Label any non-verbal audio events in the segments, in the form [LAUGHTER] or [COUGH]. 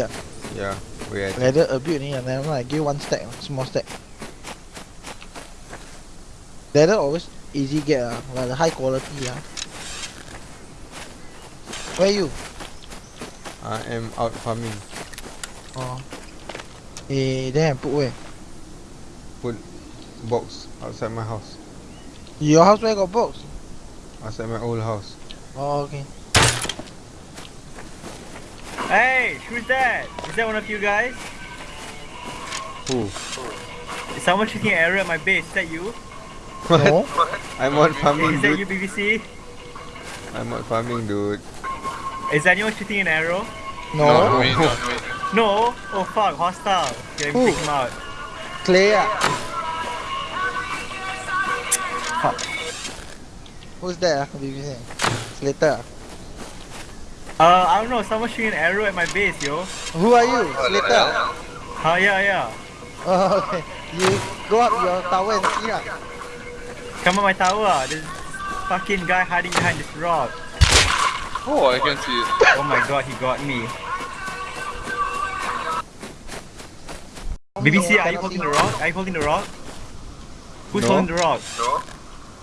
ah? Yeah, where I Leather a bit only, and then I give one stack, small stack. Leather always easy get ah, like the high quality ah. Where you? I am out farming. Oh. Eh, then put where? Put box outside my house. Your house where got box? Outside my old house. Oh, okay. Hey, who's that? Is that one of you guys? Who? Is someone shooting an arrow at my base? Is that you? No? I'm on farming, Is that you, dude. BBC? I'm on farming, dude. Is anyone shooting an arrow? No? Not me, not me. No? Oh fuck, hostile. Okay, let me Who? take him out. Clay ah. Fuck. Who's that? BBC? Slater? Uh, I don't know, someone shooting an arrow at my base, yo. Who are you? Slater ah? Oh, yeah, yeah. Oh, okay. You go up your tower and see ah. Come on my tower. ah. There's fucking guy hiding behind this rock. Oh, I can see it. Oh my god, he got me. BBC, are you holding the rock? Are you holding the rock? Who's No. holding the rock? No.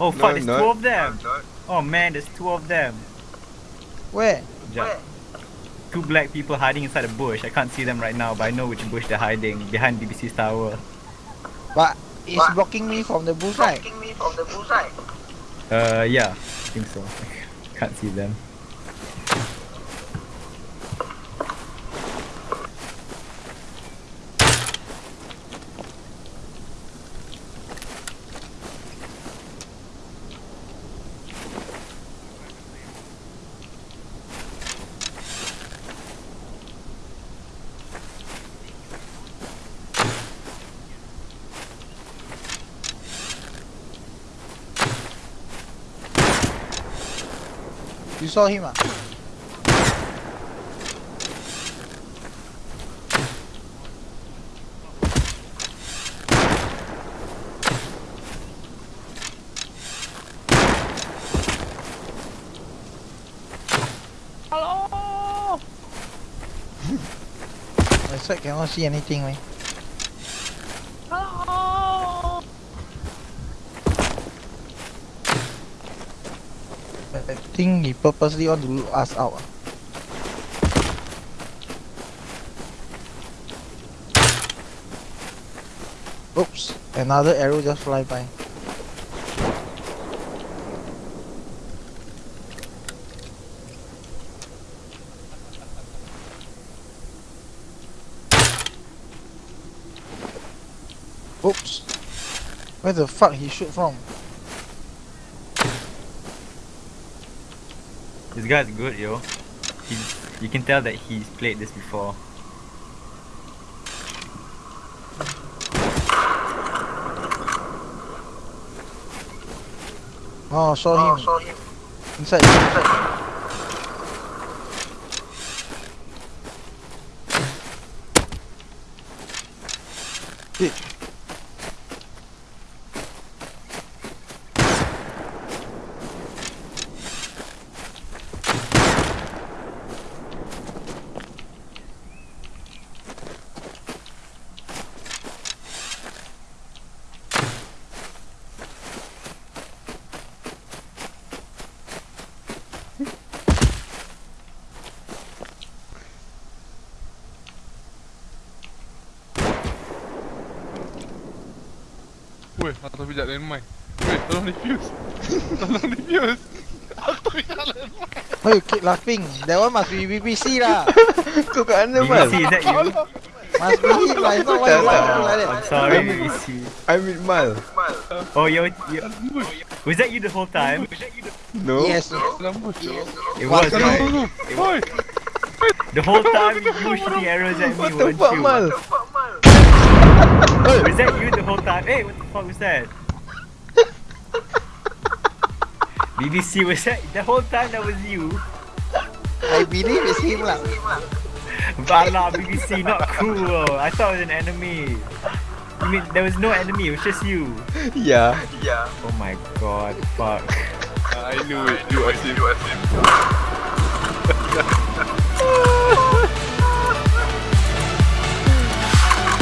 Oh fuck, there's not. two of them. Oh man, there's two of them. Where? Just two black people hiding inside a bush. I can't see them right now, but I know which bush they're hiding. Behind BBC's tower. But it's blocking me from the bush right? Uh, yeah, I think so. [LAUGHS] can't see them. You saw him ah? Hello. [LAUGHS] I side cannot see anything man. Hello. I think he purposely want to loot us out. Oops, another arrow just fly by. Oops. Where the fuck he shoot from? This guy's good, yo. He's, you can tell that he's played this before. Oh, I saw him. Oh, saw him. Inside. inside. Wait. Weh, atas bijak landmine. Weh, tolong defuse. [LAUGHS] tolong defuse. Atas bijak landmine. You keep laughing? That one must be BBC lah. [LAUGHS] Kau kat mana, Mal? BBC, is that you? Must be him lah. It's not why you laughing like I'm sorry, BBC. I'm with Mal. Oh, yo, yo. Was that you the whole time? No? Yes. It was, right? Oi. The whole time you shooting arrows at me, What the weren't fuck, you? Mal? Was that you? Hey, what the fuck was that? [LAUGHS] BBC, was that the whole time that was you? I believe it's him lah. Bala, BBC, not cool. I thought it was an enemy. You mean there was no enemy, it was just you. Yeah. Oh my god, fuck. I knew it. You are him. [LAUGHS]